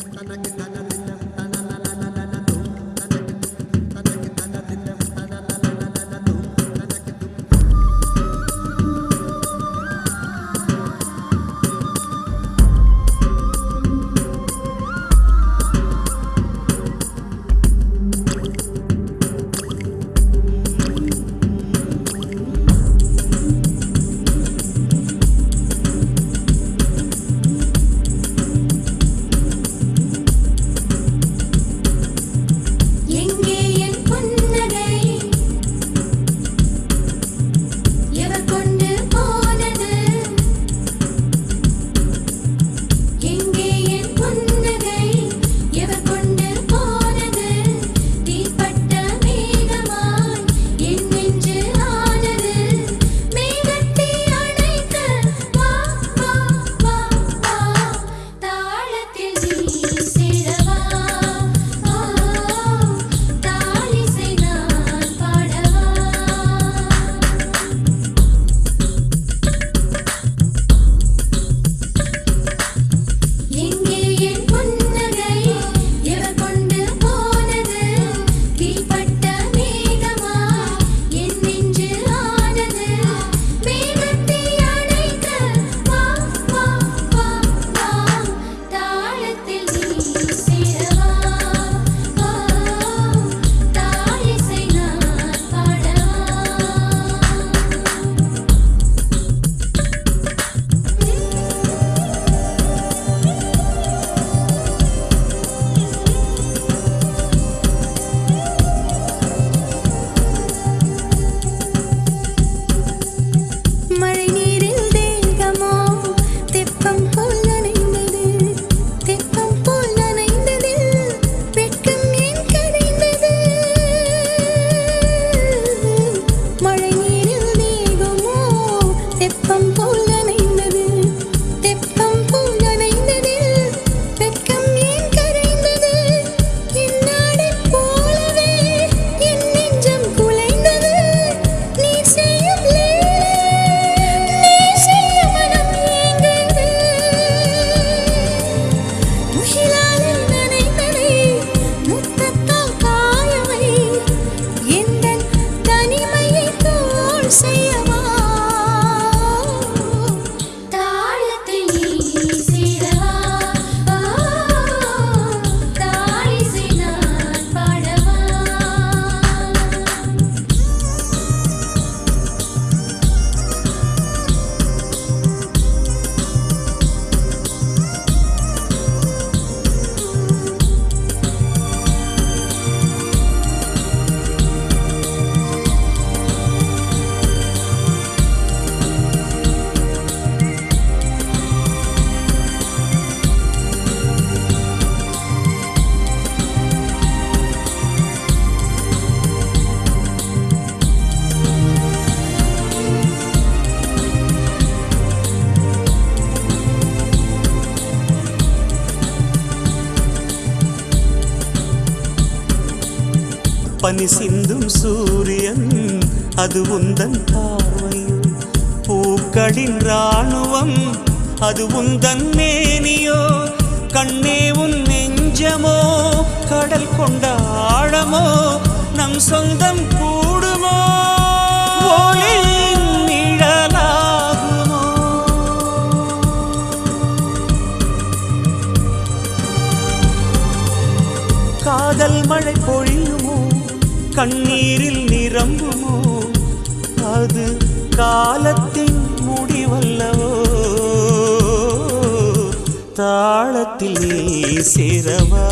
Sana, Sana, Sana, If I'm both பனி சிந்தும் சூரியன் அது உந்தன் பார்வையும். பூக்களின் இராணுவம் அது உந்தன் மேனியோ. கண்ணே உன் நெஞ்சமோ கடல் கொண்ட ஆழமோ நம் சொந்தம் கூடுமோ. கண்ணீரில் நிரம்புமோ? அது காலத்தின் முடிவல்லவோ? தாளத்தில் நீ சேரவா?